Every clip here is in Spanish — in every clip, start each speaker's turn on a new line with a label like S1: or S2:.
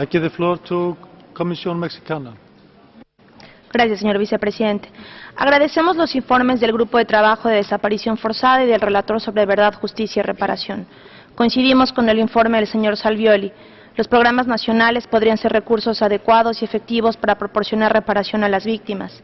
S1: I give the floor to Comisión Mexicana.
S2: Gracias, señor vicepresidente. Agradecemos los informes del Grupo de Trabajo de Desaparición Forzada y del relator sobre verdad, justicia y reparación. Coincidimos con el informe del señor Salvioli. Los programas nacionales podrían ser recursos adecuados y efectivos para proporcionar reparación a las víctimas.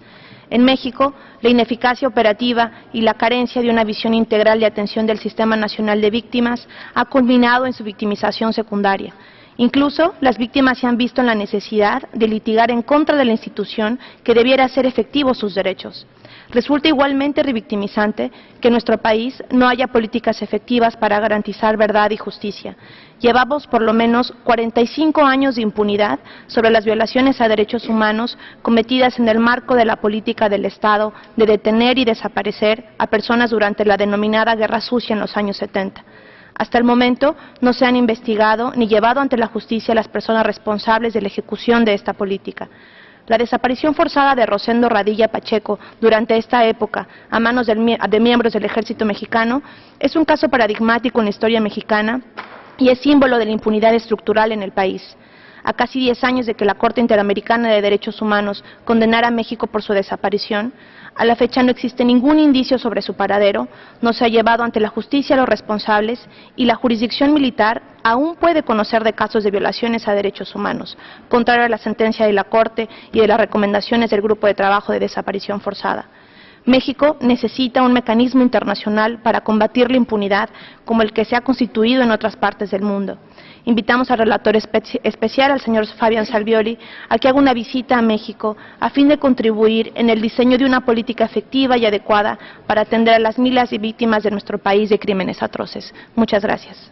S2: En México, la ineficacia operativa y la carencia de una visión integral de atención del Sistema Nacional de Víctimas ha culminado en su victimización secundaria. Incluso las víctimas se han visto en la necesidad de litigar en contra de la institución que debiera hacer efectivos sus derechos. Resulta igualmente revictimizante que en nuestro país no haya políticas efectivas para garantizar verdad y justicia. Llevamos por lo menos 45 años de impunidad sobre las violaciones a derechos humanos cometidas en el marco de la política del Estado de detener y desaparecer a personas durante la denominada Guerra Sucia en los años 70. Hasta el momento no se han investigado ni llevado ante la justicia las personas responsables de la ejecución de esta política. La desaparición forzada de Rosendo Radilla Pacheco durante esta época a manos de miembros del ejército mexicano es un caso paradigmático en la historia mexicana y es símbolo de la impunidad estructural en el país a casi 10 años de que la Corte Interamericana de Derechos Humanos condenara a México por su desaparición, a la fecha no existe ningún indicio sobre su paradero, no se ha llevado ante la justicia a los responsables y la jurisdicción militar aún puede conocer de casos de violaciones a derechos humanos, contrario a la sentencia de la Corte y de las recomendaciones del Grupo de Trabajo de Desaparición Forzada. México necesita un mecanismo internacional para combatir la impunidad como el que se ha constituido en otras partes del mundo. Invitamos al relator especial, al señor Fabián Salvioli, a que haga una visita a México a fin de contribuir en el diseño de una política efectiva y adecuada para atender a las miles de víctimas de nuestro país de crímenes atroces. Muchas gracias.